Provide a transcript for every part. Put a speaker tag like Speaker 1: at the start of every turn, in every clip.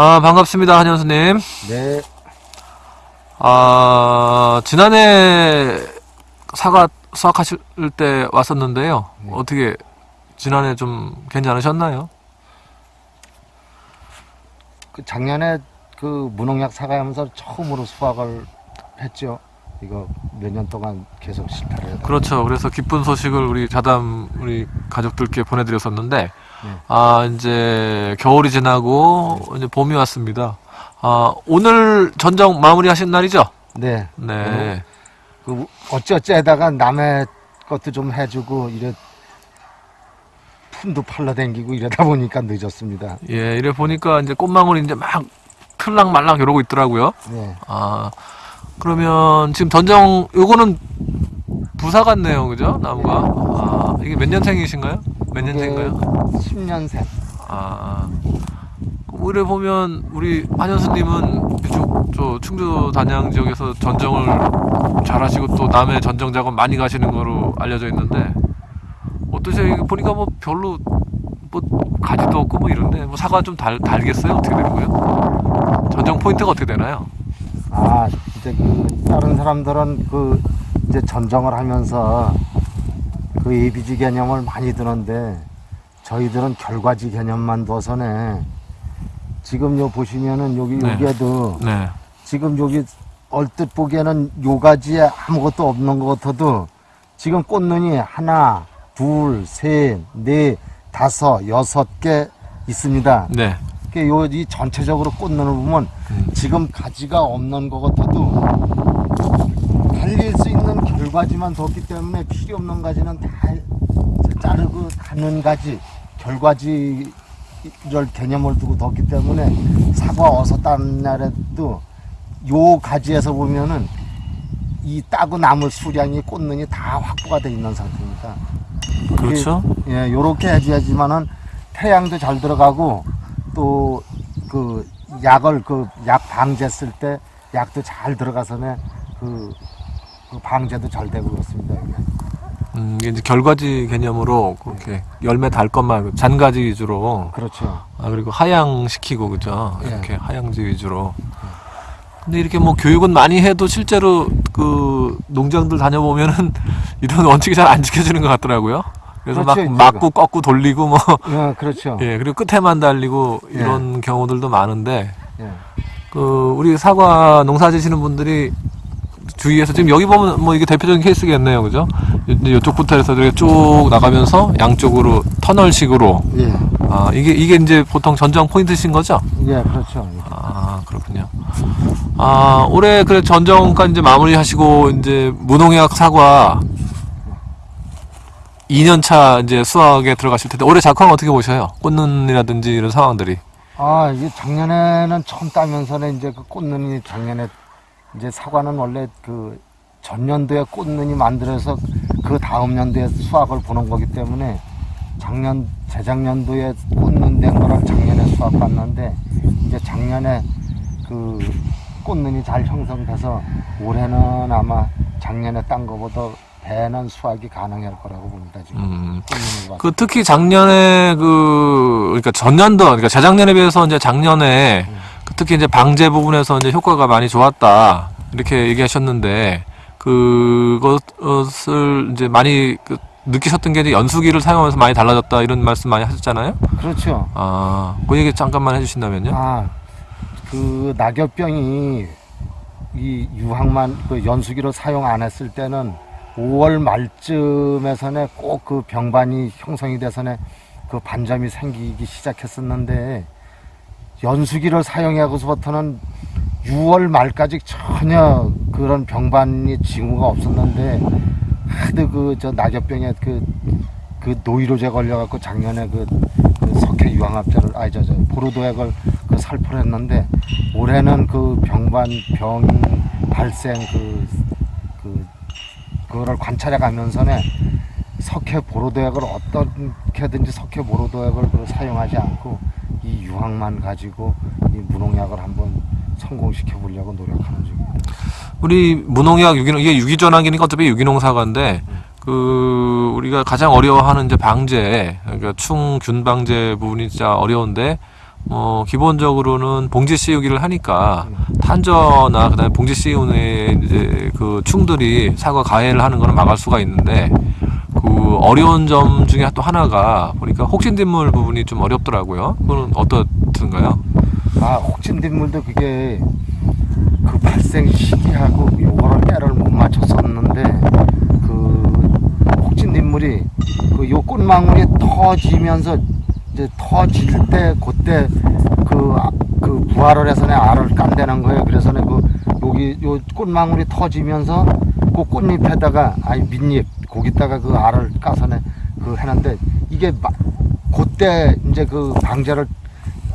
Speaker 1: 아, 반갑습니다, 한현수님.
Speaker 2: 네,
Speaker 1: 아, 지난해 사과 수확하실 때 왔었는데요.
Speaker 2: 네.
Speaker 1: 어떻게, 지난해 좀 괜찮으셨나요?
Speaker 2: 그 작년에 그 무농약 사과하면서 처음으로 수확을 했죠. 이거 몇 년 동안 계속 실패를.
Speaker 1: 그렇죠. 그래서 기쁜 소식을 우리 자담, 우리 가족들께 보내드렸었는데,
Speaker 2: 네.
Speaker 1: 아, 이제 겨울이 지나고, 이제 봄이 왔습니다. 아, 오늘 전정 마무리 하신 날이죠?
Speaker 2: 네,
Speaker 1: 네.
Speaker 2: 그 어찌어찌 하다가 남의 것도 좀 해주고 이래 품도 팔러댕기고 이러다 보니까 늦었습니다.
Speaker 1: 예, 이래 보니까 이제 꽃망울이 이제 막 틀랑말랑 이러고 있더라고요.
Speaker 2: 네,
Speaker 1: 아, 그러면 지금 전정, 요거는 부사 같네요. 그죠? 나무가. 아, 이게 몇 년생이신가요? 몇 년생인가요?
Speaker 2: 10년생.
Speaker 1: 아, 우리 보면 우리 한현수님은 이쪽 저 충주 단양 지역에서 전정을 잘하시고 또 남해 전정 작업 많이 가시는 거로 알려져 있는데 어떠세요? 보니까 뭐 별로 뭐 가지도 없고 뭐 이런데 뭐 사과 좀 달, 달겠어요? 어떻게 되는 거예요? 전정 포인트가 어떻게 되나요?
Speaker 2: 아, 이제 그 다른 사람들은 그 이제 전정을 하면서 그 ABG 개념을 많이 드는데 저희들은 결과지 개념만 둬서네. 지금 요 보시면은 여기
Speaker 1: 네.
Speaker 2: 여기에도
Speaker 1: 네.
Speaker 2: 지금 여기 얼뜻 보기에는 요 가지에 아무것도 없는 것 같아도 지금 꽃눈이 하나, 둘, 셋, 넷, 다섯, 여섯 개 있습니다.
Speaker 1: 네.
Speaker 2: 요이 전체적으로 꽃눈을 보면
Speaker 1: 음.
Speaker 2: 지금 가지가 없는 것 같아도 결과지만 뒀기 때문에 필요 없는 가지는 다 자르고 가는 가지 결과지 를 개념을 두고 뒀기 때문에 사과 어서 따는 날에도 요 가지에서 보면은 이 따고 남을 수량이 꽃눈이 다 확보가 돼 있는 상태입니다.
Speaker 1: 그렇죠.
Speaker 2: 예, 요렇게 해줘야지만은 태양도 잘 들어가고 또 그 약을 그 약 방제 쓸 때 약도 잘 들어가서네 그, 그 방제도 잘 되고 그렇습니다.
Speaker 1: 음, 이게 이제 결과지 개념으로 그렇게 열매 달 것만 잔가지 위주로
Speaker 2: 그렇죠.
Speaker 1: 아 그리고 하향시키고 그죠
Speaker 2: 예.
Speaker 1: 이렇게 하향지 위주로 근데 이렇게 뭐 교육은 많이 해도 실제로 그 농장들 다녀보면은 이런 원칙이 잘 안 지켜지는 것 같더라고요 그래서
Speaker 2: 그렇죠,
Speaker 1: 막 맞고 꺾고 돌리고 뭐
Speaker 2: 예, 그렇죠.
Speaker 1: 예, 그리고 끝에만 달리고
Speaker 2: 예.
Speaker 1: 이런 경우들도 많은데
Speaker 2: 예.
Speaker 1: 그 우리 사과 농사 지시는 분들이 주위에서 지금 여기 보면 뭐 이게 대표적인 케이스겠네요 그죠 이쪽부터 해서 이렇게 쭉 나가면서 양쪽으로 터널식으로
Speaker 2: 예,
Speaker 1: 아 이게 이게 이제 보통 전정 포인트신 거죠?
Speaker 2: 예, 그렇죠.
Speaker 1: 아 그렇군요. 아 올해 그래 전정까지 이제 마무리하시고 이제 무농약 사과 2년차 이제 수확에 들어가실 텐데 올해 작황 어떻게 보셔요? 꽃눈이라든지 이런 상황들이.
Speaker 2: 아, 이게 작년에는 처음 따면서는 이제 그 꽃눈이 작년에 이제 사과는 원래 그 전년도에 꽃눈이 만들어서 그 다음 년도에 수확을 보는 거기 때문에 작년 재작년도에 꽃눈 된 거를 작년에 수확 봤는데 이제 작년에 그 꽃눈이 잘 형성돼서 올해는 아마 작년에 딴 거보다 배는 수확이 가능할 거라고 봅니다 지금.
Speaker 1: 음. 그 특히 작년에 그 그러니까 전년도 그러니까 재작년에 비해서 이제 작년에 그 특히 이제 방제 부분에서 이제 효과가 많이 좋았다 이렇게 얘기하셨는데 그것을 이제 많이 그 느끼셨던 게 이제 연수기를 사용하면서 많이 달라졌다 이런 말씀 많이 하셨잖아요.
Speaker 2: 그렇죠.
Speaker 1: 아, 그 얘기 잠깐만 해주신다면요.
Speaker 2: 아, 그 낙엽병이 이 유황만 그 연수기로 사용 안 했을 때는 5월 말쯤에서는 꼭 그 병반이 형성이 돼서는 그 반점이 생기기 시작했었는데 연수기를 사용하고서부터는 6월 말까지 전혀 그런 병반이 징후가 없었는데 하도 그 저 낙엽병에 그, 그 노이로제 걸려갖고 작년에 그, 그 석회 유황합제를 아니 저저 보르도액을 그 살포를 했는데 올해는 그 병반 병 발생 그, 그 그거를 관찰해 가면서는 석회 보로도액을 어떻게든지 석회 보로도액을 그 사용하지 않고 이 유황만 가지고 이 무농약을 한번 성공시켜 보려고 노력하는 중입니다.
Speaker 1: 우리 무농약 유기농 이게 유기 전환기니까 어차피 유기농 사과인데 그 우리가 가장 어려워하는 이제 방제 그러니까 충균 방제 부분이 진짜 어려운데 어, 기본적으로는 봉지 씌우기를 하니까
Speaker 2: 음.
Speaker 1: 탄저나 그다음에 봉지 씌우는 이제 그 충들이 사과 가해를 하는 거는 막을 수가 있는데 그 어려운 점 중에 또 하나가 보니까 혹신뒷물 부분이 좀 어렵더라고요. 그거는 어떻든가요?
Speaker 2: 아 혹진뒷물도 그게 그 발생 시기하고 요거를 깨를 못 맞췄었는데 그 혹진뒷물이 그 요 꽃망울이 터지면서 이제 터질 때 그때 그, 아- 그 부활을 해서는 알을 깐다는 거예요. 그래서는 그 여기 요 꽃망울이 터지면서 그 꽃잎에다가 아니 밑잎 거기다가 그 알을 까서는 그 해놨는데 이게 마, 그때 이제 그 방제를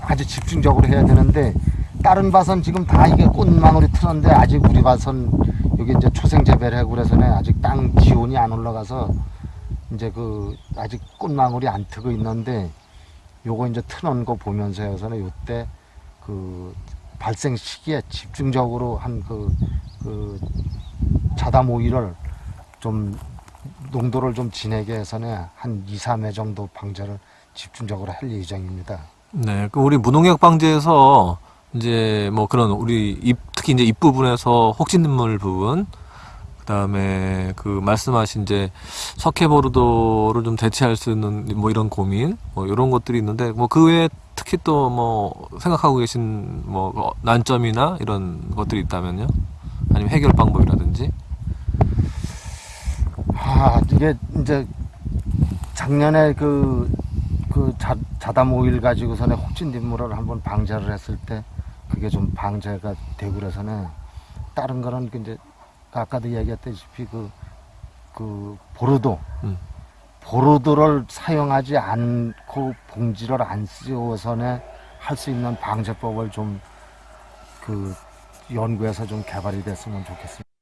Speaker 2: 아주 집중적으로 해야 되는데 다른 밭은 지금 다 이게 꽃망울이 틀었는데 아직 우리 밭은 여기 이제 초생 재배를 하고 그래서는 아직 땅 기온이 안 올라가서 이제 그 아직 꽃망울이 안 트고 있는데 요거 이제 트는 거 보면서 해서는 요때 그 발생 시기에 집중적으로 한그 그 자담 오일을 좀 농도를 좀 진하게 해서는 한 2, 3회 정도 방제를 집중적으로 할 예정입니다.
Speaker 1: 네, 그 우리 무농약 방지에서 이제 뭐 그런 우리 잎 특히 이제 잎 부분에서 혹신눈물 부분 그다음에 그 말씀하신 이제 석회보르도를 좀 대체할 수 있는 뭐 이런 고민 뭐 이런 것들이 있는데 뭐 그 외에 특히 또 뭐 생각하고 계신 뭐 어, 난점이나 이런 것들이 있다면요 아니면 해결 방법이라든지
Speaker 2: 아 이게 이제 작년에 그, 그 자, 자담 오일 가지고서는 혹진 뒷물을 한번 방제를 했을 때 그게 좀 방제가 되고 그래서는 다른 거는 그 이제 아까도 얘기했다시피 그, 그 보르도
Speaker 1: 음.
Speaker 2: 보르도를 사용하지 않고 봉지를 안 씌워서는 할 수 있는 방제법을 좀 그 연구해서 좀 개발이 됐으면 좋겠습니다.